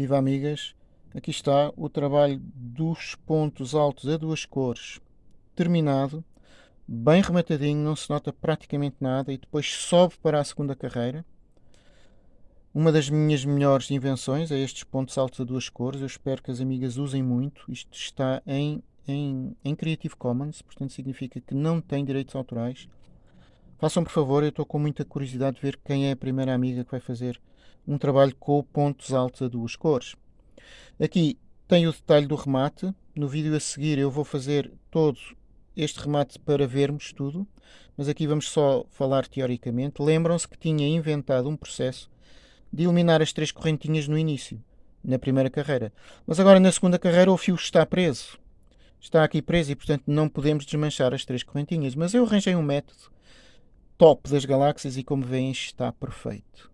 Viva amigas, aqui está o trabalho dos pontos altos a duas cores terminado, bem rematadinho, não se nota praticamente nada e depois sobe para a segunda carreira. Uma das minhas melhores invenções é estes pontos altos a duas cores, eu espero que as amigas usem muito, isto está em, em, em Creative Commons, portanto significa que não tem direitos autorais. Façam por favor, eu estou com muita curiosidade de ver quem é a primeira amiga que vai fazer um trabalho com pontos altos a duas cores. Aqui tem o detalhe do remate. No vídeo a seguir eu vou fazer todo este remate para vermos tudo, mas aqui vamos só falar teoricamente. Lembram-se que tinha inventado um processo de eliminar as três correntinhas no início, na primeira carreira. Mas agora na segunda carreira o fio está preso. Está aqui preso e portanto não podemos desmanchar as três correntinhas. Mas eu arranjei um método top das galáxias e como veem está perfeito.